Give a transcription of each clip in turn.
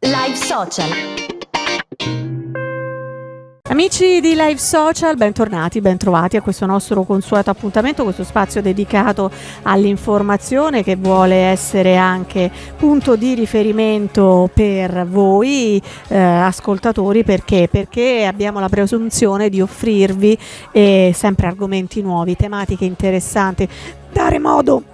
Live Social. Amici di Live Social, bentornati, bentrovati a questo nostro consueto appuntamento, questo spazio dedicato all'informazione che vuole essere anche punto di riferimento per voi eh, ascoltatori perché? perché abbiamo la presunzione di offrirvi eh, sempre argomenti nuovi, tematiche interessanti, dare modo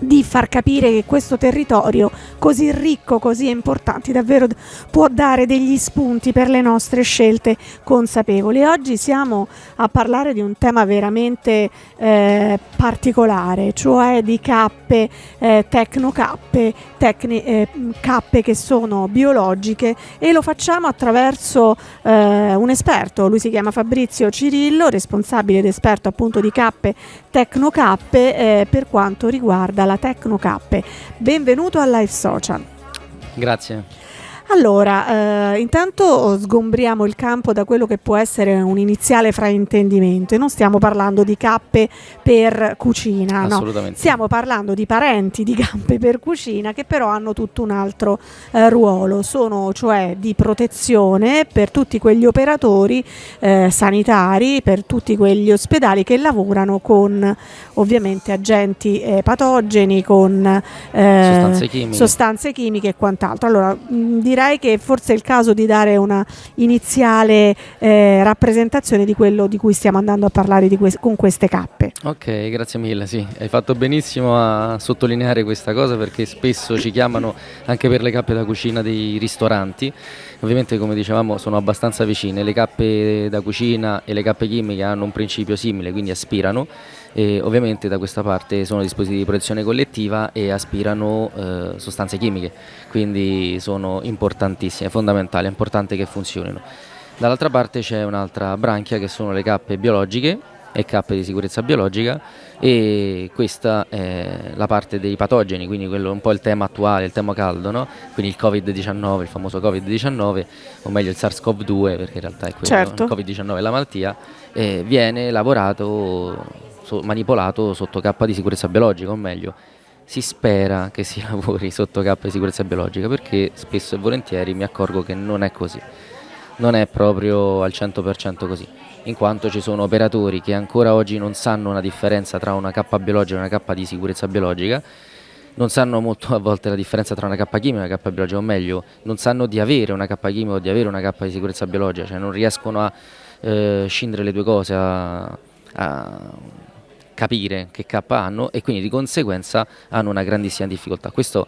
di far capire che questo territorio così ricco, così importante, davvero può dare degli spunti per le nostre scelte consapevoli. Oggi siamo a parlare di un tema veramente eh, particolare, cioè di cappe, eh, tecnocappe, tecni, eh, cappe che sono biologiche e lo facciamo attraverso eh, un esperto, lui si chiama Fabrizio Cirillo, responsabile ed esperto appunto di cappe, tecnocappe eh, per quanto riguarda la Tecnocappe. Benvenuto a Live Social. Grazie. Allora, eh, intanto sgombriamo il campo da quello che può essere un iniziale fraintendimento e non stiamo parlando di cappe per cucina, no. Stiamo parlando di parenti di cappe per cucina che però hanno tutto un altro eh, ruolo, sono cioè di protezione per tutti quegli operatori eh, sanitari, per tutti quegli ospedali che lavorano con ovviamente agenti eh, patogeni, con eh, sostanze chimiche. sostanze, chimiche. e quant'altro. Allora, mh, direi direi che forse è il caso di dare una iniziale eh, rappresentazione di quello di cui stiamo andando a parlare que con queste cappe. Ok, grazie mille, sì, hai fatto benissimo a sottolineare questa cosa perché spesso ci chiamano anche per le cappe da cucina dei ristoranti, ovviamente come dicevamo sono abbastanza vicine, le cappe da cucina e le cappe chimiche hanno un principio simile, quindi aspirano e ovviamente da questa parte sono dispositivi di protezione collettiva e aspirano eh, sostanze chimiche, quindi sono importantissime, fondamentali, è importante che funzionino. Dall'altra parte c'è un'altra branchia che sono le cappe biologiche e cappe di sicurezza biologica e questa è la parte dei patogeni, quindi quello è un po' il tema attuale, il tema caldo, no? quindi il Covid-19, il famoso Covid-19, o meglio il SARS-CoV-2 perché in realtà è quello, certo. il Covid-19 è la malattia, e viene lavorato so, manipolato sotto K di sicurezza biologica, o meglio, si spera che si lavori sotto K di sicurezza biologica perché spesso e volentieri mi accorgo che non è così, non è proprio al 100% così, in quanto ci sono operatori che ancora oggi non sanno una differenza tra una K biologica e una K di sicurezza biologica, non sanno molto a volte la differenza tra una K chimica e una K biologica, o meglio, non sanno di avere una K chimica o di avere una K di sicurezza biologica, cioè non riescono a eh, scindere le due cose, a, a capire che K hanno e quindi di conseguenza hanno una grandissima difficoltà. Questo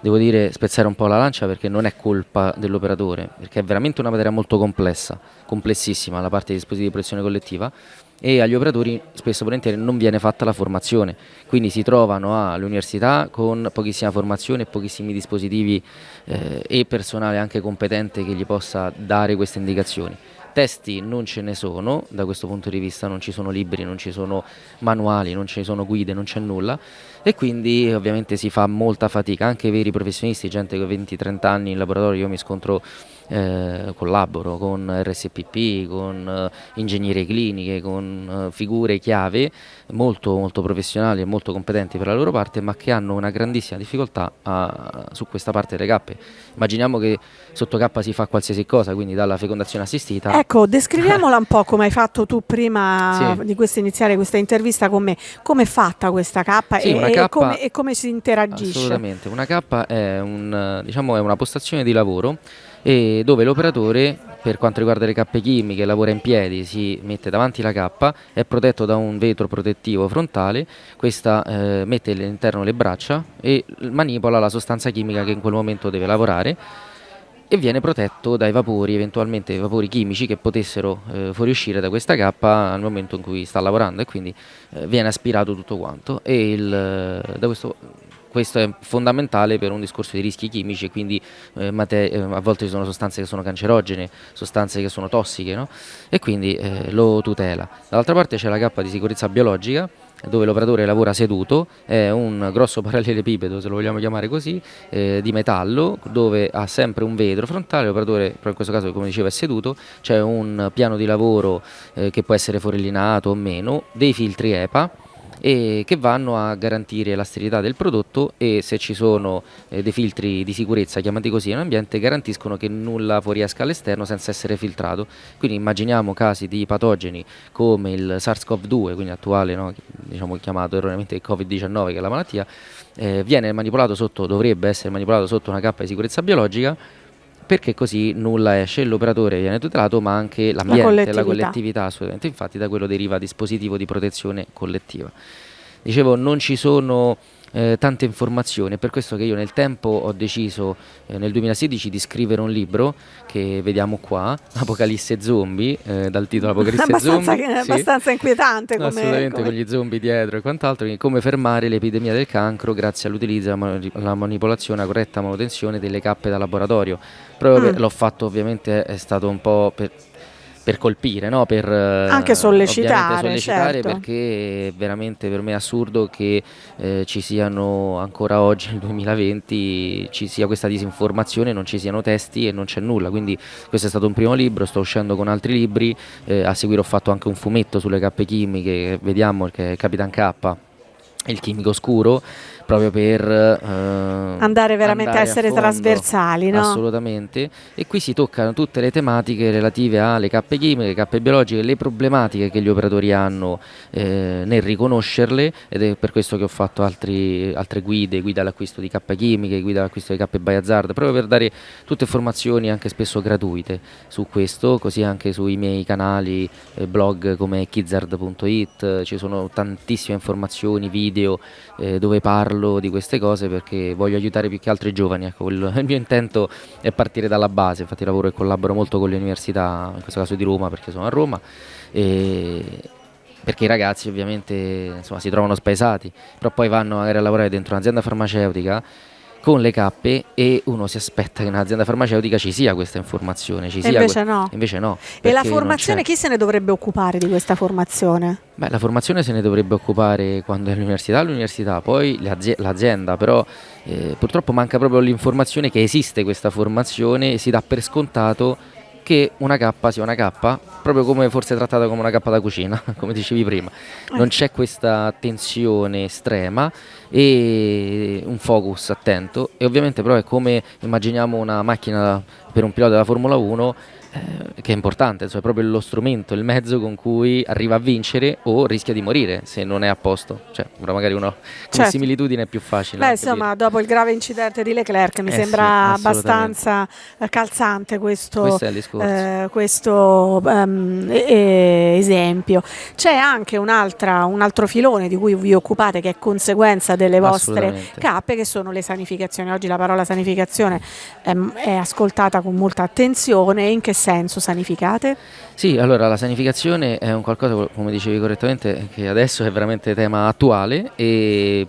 devo dire spezzare un po' la lancia perché non è colpa dell'operatore, perché è veramente una materia molto complessa, complessissima la parte dei dispositivi di protezione collettiva e agli operatori spesso e volentieri non viene fatta la formazione, quindi si trovano all'università con pochissima formazione, pochissimi dispositivi eh, e personale anche competente che gli possa dare queste indicazioni. Testi non ce ne sono, da questo punto di vista non ci sono libri, non ci sono manuali, non ci sono guide, non c'è nulla. E quindi ovviamente si fa molta fatica, anche i veri professionisti, gente che ha 20-30 anni in laboratorio, io mi scontro eh, collaboro con RSPP, con eh, ingegnerie cliniche, con eh, figure chiave molto, molto professionali e molto competenti per la loro parte, ma che hanno una grandissima difficoltà a, su questa parte delle cappe. Immaginiamo che sotto K si fa qualsiasi cosa, quindi dalla fecondazione assistita. Ecco, descriviamola un po' come hai fatto tu prima sì. di questa iniziare questa intervista con me. Come è fatta questa K sì, e, e, come, e, come, si interagisce? Assolutamente, una K è, un, diciamo, è una postazione di lavoro e dove l'operatore per quanto riguarda le cappe chimiche lavora in piedi, si mette davanti la cappa, è protetto da un vetro protettivo frontale, questa eh, mette all'interno le braccia e manipola la sostanza chimica che in quel momento deve lavorare e viene protetto dai vapori, eventualmente vapori chimici che potessero eh, fuoriuscire da questa cappa al momento in cui sta lavorando e quindi eh, viene aspirato tutto quanto. E il, da questo questo è fondamentale per un discorso di rischi chimici e quindi eh, eh, a volte ci sono sostanze che sono cancerogene, sostanze che sono tossiche no? e quindi eh, lo tutela. Dall'altra parte c'è la cappa di sicurezza biologica dove l'operatore lavora seduto, è un grosso parallelepipedo se lo vogliamo chiamare così, eh, di metallo dove ha sempre un vetro frontale, l'operatore però in questo caso come dicevo è seduto, c'è un piano di lavoro eh, che può essere forellinato o meno, dei filtri EPA, e che vanno a garantire la sterilità del prodotto e se ci sono eh, dei filtri di sicurezza chiamati così in ambiente garantiscono che nulla fuoriesca all'esterno senza essere filtrato. Quindi immaginiamo casi di patogeni come il SARS-CoV-2, quindi attuale no, diciamo chiamato erroneamente Covid-19 che è la malattia, eh, viene manipolato sotto, dovrebbe essere manipolato sotto una cappa di sicurezza biologica perché così nulla esce, l'operatore viene tutelato ma anche l'ambiente, la collettività. la collettività assolutamente, infatti da quello deriva dispositivo di protezione collettiva. Dicevo, non ci sono eh, tante informazioni, è per questo che io nel tempo ho deciso eh, nel 2016 di scrivere un libro che vediamo qua, Apocalisse Zombie, eh, dal titolo Apocalisse abbastanza, Zombie. È abbastanza inquietante come, Assolutamente, come... con gli zombie dietro e quant'altro, come fermare l'epidemia del cancro grazie all'utilizzo e alla manipolazione, alla corretta manutenzione delle cappe da laboratorio. Proprio mm. l'ho fatto ovviamente, è stato un po' per per colpire, no? per eh, anche sollecitare, sollecitare certo. perché è veramente per me assurdo che eh, ci siano ancora oggi nel 2020 ci sia questa disinformazione, non ci siano testi e non c'è nulla, quindi questo è stato un primo libro, sto uscendo con altri libri, eh, a seguire ho fatto anche un fumetto sulle cappe chimiche, vediamo che è Capitan K, il chimico scuro proprio per eh, andare veramente andare a essere a trasversali. No? Assolutamente. E qui si toccano tutte le tematiche relative alle cappe chimiche, cappe biologiche, le problematiche che gli operatori hanno eh, nel riconoscerle ed è per questo che ho fatto altri, altre guide, guida all'acquisto di cappe chimiche, guida all'acquisto di cappe Bayazard, proprio per dare tutte informazioni anche spesso gratuite su questo, così anche sui miei canali, eh, blog come kizzard.it, ci sono tantissime informazioni, video eh, dove parlo parlo di queste cose perché voglio aiutare più che altro i giovani, ecco, quello, il mio intento è partire dalla base, infatti lavoro e collaboro molto con le università, in questo caso di Roma perché sono a Roma, e perché i ragazzi ovviamente insomma, si trovano spaesati, però poi vanno magari a lavorare dentro un'azienda farmaceutica con le cappe e uno si aspetta che nell'azienda farmaceutica ci sia questa informazione. Ci sia invece, no. invece no. E la formazione, chi se ne dovrebbe occupare di questa formazione? Beh, la formazione se ne dovrebbe occupare quando è all'università, all'università, poi l'azienda, però eh, purtroppo manca proprio l'informazione che esiste questa formazione e si dà per scontato che una K sia una K, proprio come forse trattata come una K da cucina, come dicevi prima. Non c'è questa tensione estrema e un focus attento e ovviamente però è come immaginiamo una macchina per un pilota della Formula 1 eh, che è importante, cioè proprio lo strumento, il mezzo con cui arriva a vincere o rischia di morire se non è a posto. Cioè, magari con certo. similitudine è più facile. Beh, insomma, dopo il grave incidente di Leclerc mi eh sembra sì, abbastanza eh, calzante questo, questo, eh, questo um, esempio. C'è anche un, un altro filone di cui vi occupate che è conseguenza delle vostre cappe, che sono le sanificazioni. Oggi la parola sanificazione è, è ascoltata con molta attenzione. In che senso sanificate? Sì, allora la sanificazione è un qualcosa, come dicevi correttamente, che adesso è veramente tema attuale e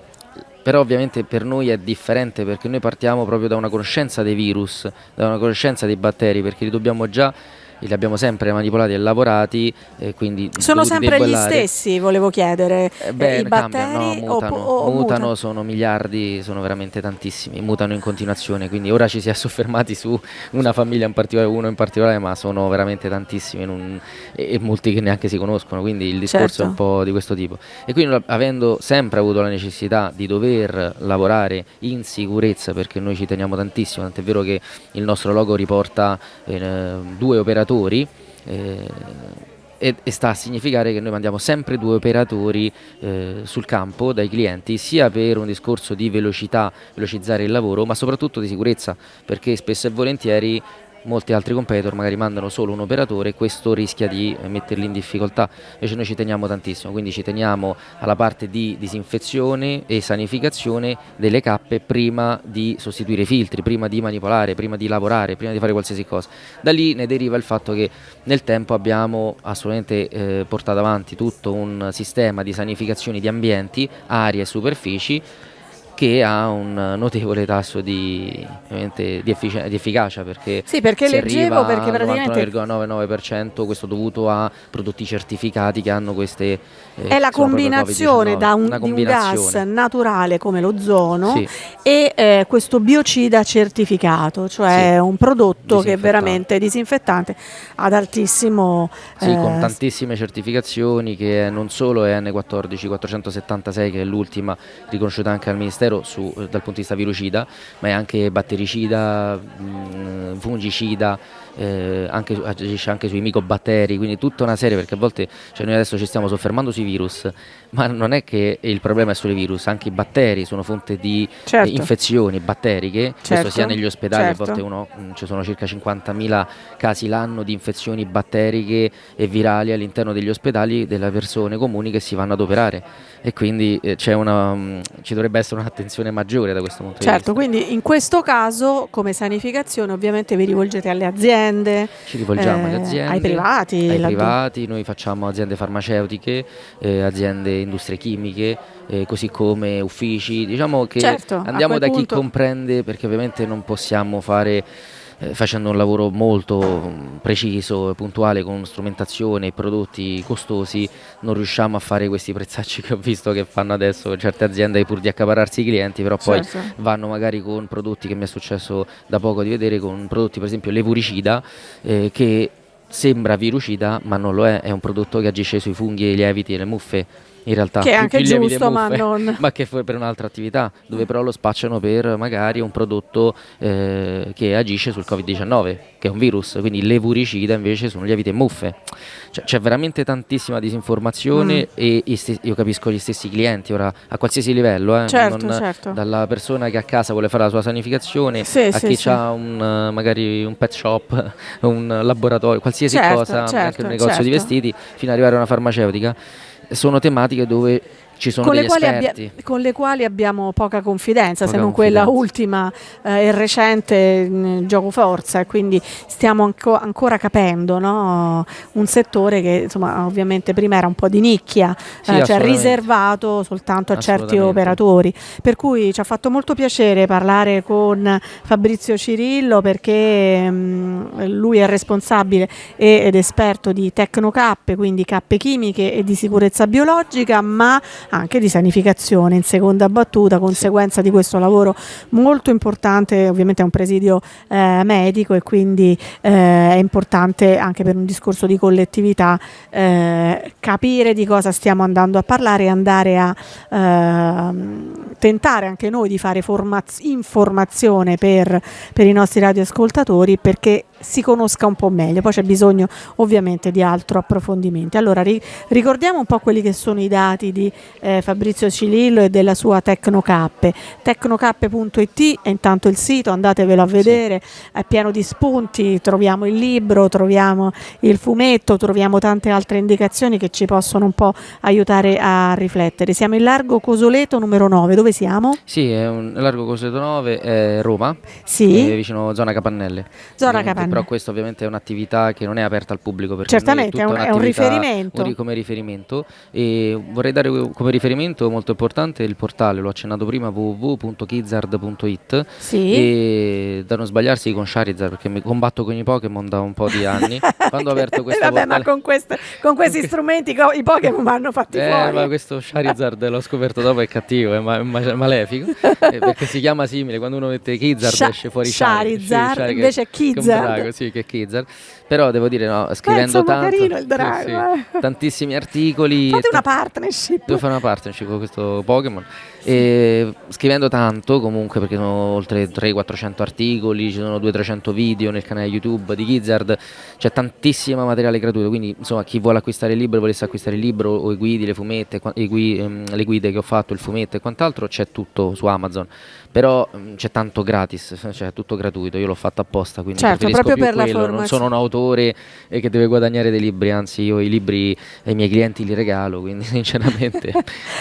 però ovviamente per noi è differente perché noi partiamo proprio da una conoscenza dei virus, da una conoscenza dei batteri, perché li dobbiamo già li abbiamo sempre manipolati e lavorati. Eh, quindi sono sempre gli stessi, volevo chiedere. Eh, beh, I batteri no, mutano, o, o mutano, mutano, sono miliardi, sono veramente tantissimi, mutano in continuazione. Quindi ora ci si è soffermati su una famiglia in particolare, uno in particolare, ma sono veramente tantissimi non, e, e, molti che neanche si conoscono. Quindi il discorso certo. è un po' di questo tipo. E quindi avendo sempre avuto la necessità di dover lavorare in sicurezza, perché noi ci teniamo tantissimo, tant'è vero che il nostro logo riporta eh, due operatori operatori eh, e, e, sta a significare che noi mandiamo sempre due operatori eh, sul campo dai clienti sia per un discorso di velocità, velocizzare il lavoro ma soprattutto di sicurezza perché spesso e volentieri molti altri competitor magari mandano solo un operatore e questo rischia di metterli in difficoltà. Invece noi ci teniamo tantissimo quindi ci teniamo alla parte di disinfezione e sanificazione delle cappe prima di sostituire i filtri prima di manipolare, prima di lavorare prima di fare qualsiasi cosa. Da lì ne deriva il fatto che nel tempo abbiamo assolutamente eh, portato avanti tutto un sistema di sanificazione di ambienti, aree e superfici che ha un notevole tasso di, di, effic- di efficacia perché, sì, perché leggevo perché praticamente 99,99% questo dovuto a prodotti certificati che hanno queste eh, è la combinazione da un, combinazione. un, gas naturale come l'ozono sì. e eh, questo biocida certificato cioè sì. un prodotto che è veramente disinfettante ad altissimo sì, eh, con tantissime certificazioni che non solo è N14 476 che è l'ultima riconosciuta anche al Ministero zero su, eh, dal punto di vista virocida, ma è anche battericida, mh, mm, fungicida, eh, anche, agisce anche sui micobatteri, quindi tutta una serie, perché a volte cioè noi adesso ci stiamo soffermando sui virus, ma non è che il problema è solo i virus, anche i batteri sono fonte di certo. infezioni batteriche, certo. questo sia negli ospedali, certo. a volte uno, mh, mm, ci sono circa 50.000 casi l'anno di infezioni batteriche e virali all'interno degli ospedali delle persone comuni che si vanno ad operare e quindi eh, una, mh, mm, ci dovrebbe essere un'attenzione maggiore da questo punto certo, di vista. Certo, quindi in questo caso come sanificazione ovviamente vi rivolgete alle aziende, ci rivolgiamo eh, alle aziende, ai privati, ai privati, noi facciamo aziende farmaceutiche, eh, aziende industrie chimiche, eh, così come uffici, diciamo che certo, andiamo da punto... chi comprende perché ovviamente non possiamo fare eh, facendo un lavoro molto mm, preciso, puntuale con strumentazione e prodotti costosi non riusciamo a fare questi prezzacci che ho visto che fanno adesso certe aziende pur di accapararsi i clienti però poi certo. vanno magari con prodotti che mi è successo da poco di vedere con prodotti per esempio levuricida eh, che sembra virucida ma non lo è, è un prodotto che agisce sui funghi, i lieviti e le muffe in realtà che è anche giusto ma non ma che fu per un'altra attività dove però lo spacciano per magari un prodotto eh, che agisce sul covid-19 che è un virus quindi l'evuricida invece sono lieviti e muffe cioè, c'è veramente tantissima disinformazione mm. e io capisco gli stessi clienti ora a qualsiasi livello eh, certo, non, certo. dalla persona che a casa vuole fare la sua sanificazione sì, a sì, chi sì. ha un, magari un pet shop un laboratorio qualsiasi certo, cosa anche un certo, negozio di certo. vestiti fino ad arrivare a una farmaceutica sono tematiche dove ci sono con le, abbia, con le quali abbiamo poca confidenza, poca se non confidenza. quella ultima eh, e recente mh, gioco forza, e quindi stiamo anco, ancora capendo no? un settore che insomma, ovviamente prima era un po' di nicchia, sì, eh, cioè riservato soltanto a certi operatori. Per cui ci ha fatto molto piacere parlare con Fabrizio Cirillo perché mh, lui è responsabile ed esperto di tecnocappe, quindi cappe chimiche e di sicurezza biologica, ma anche di sanificazione in seconda battuta, conseguenza di questo lavoro molto importante, ovviamente è un presidio eh, medico e quindi eh, è importante anche per un discorso di collettività eh, capire di cosa stiamo andando a parlare e andare a ehm, tentare anche noi di fare informazione per, per i nostri radioascoltatori perché si conosca un po' meglio, poi c'è bisogno ovviamente di altro approfondimento. Allora ri ricordiamo un po' quelli che sono i dati di eh, Fabrizio Cilillo e della sua Tecnocappe. Tecnocappe.it è intanto il sito, andatevelo a vedere, sì. è pieno di spunti, troviamo il libro, troviamo il fumetto, troviamo tante altre indicazioni che ci possono un po' aiutare a riflettere. Siamo in Largo Cosoleto numero 9, dove siamo? Sì, è un Largo Cosoleto 9, è Roma, sì. è vicino zona Capannelle. Zona Capannelle però questo ovviamente è un'attività che non è aperta al pubblico perché certamente è, un, è un riferimento. un, come riferimento. E vorrei dare come riferimento molto importante il portale l'ho accennato prima www.kizzard.it sì. e da non sbagliarsi con Charizard perché mi combatto con i Pokémon da un po' di anni. Quando ho aperto questo Vabbè, portale ma con, queste, con questi strumenti i Pokémon vanno fatti eh, fuori. ma questo Charizard l'ho scoperto dopo è cattivo è, ma, è malefico. Eh, perché si chiama simile quando uno mette Kizzard Sha esce fuori Charizard, Charizard invece Kizzard drago, sì, che Kizzard. Però devo dire, no, scrivendo tanto. carino il drago. Sì, sì. Eh. Tantissimi articoli. Fate una partnership. Devo fare una partnership con questo Pokémon. E scrivendo tanto, comunque, perché sono oltre 300-400 articoli, ci sono 200-300 video nel canale YouTube di Gizzard, c'è tantissimo materiale gratuito. Quindi, insomma, chi vuole acquistare il libro, volesse acquistare il libro o i guidi, le fumette, i gui, ehm, le guide che ho fatto, il fumetto e quant'altro, c'è tutto su Amazon però mm, c'è tanto gratis, cioè tutto gratuito, io l'ho fatto apposta, quindi certo, proprio per quello. Non sono un autore e che deve guadagnare dei libri, anzi io i libri ai miei clienti li regalo, quindi sinceramente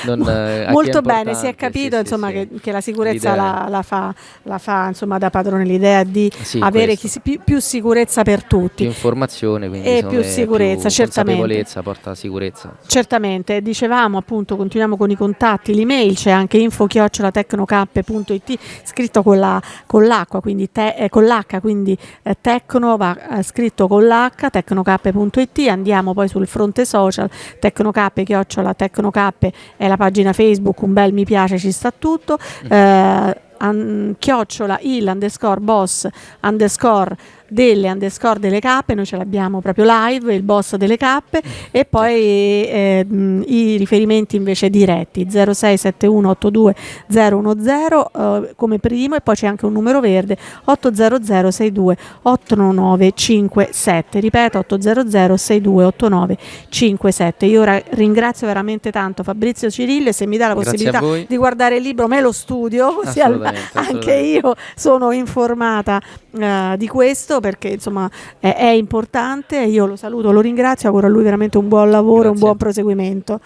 non, eh, Molto bene, si è capito sì, insomma, sì, che, che, la sicurezza la, la, fa, la, fa, insomma, da padrone l'idea di avere chi, più, più, sicurezza per tutti. Più informazione, quindi e più sicurezza, più certamente. Porta sicurezza. Certamente, dicevamo appunto, continuiamo con i contatti, l'email c'è anche info-tecnocappe.it scritto con, la, con l'acqua, quindi te, eh, con l'H, quindi eh, tecno va eh, scritto con l'H, tecnocappe.it, andiamo poi sul fronte social, tecnocappe, chiocciola, tecnocappe è la pagina Facebook, un bel mi piace, ci sta tutto, mm. eh, an, chiocciola il underscore boss underscore delle underscore delle cappe, noi ce l'abbiamo proprio live, il boss delle cappe e poi eh, i riferimenti invece diretti 067182 010 eh, come primo e poi c'è anche un numero verde 800 62 8957 ripeto 800 62 8957 io ora ringrazio veramente tanto Fabrizio Cirillo e se mi dà la possibilità di guardare il libro me lo studio così anche io sono informata uh, di questo perché insomma è, è, importante. Io lo saluto, lo ringrazio, auguro a lui veramente un buon lavoro, Grazie. un buon proseguimento.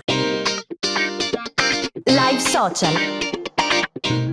Live Social.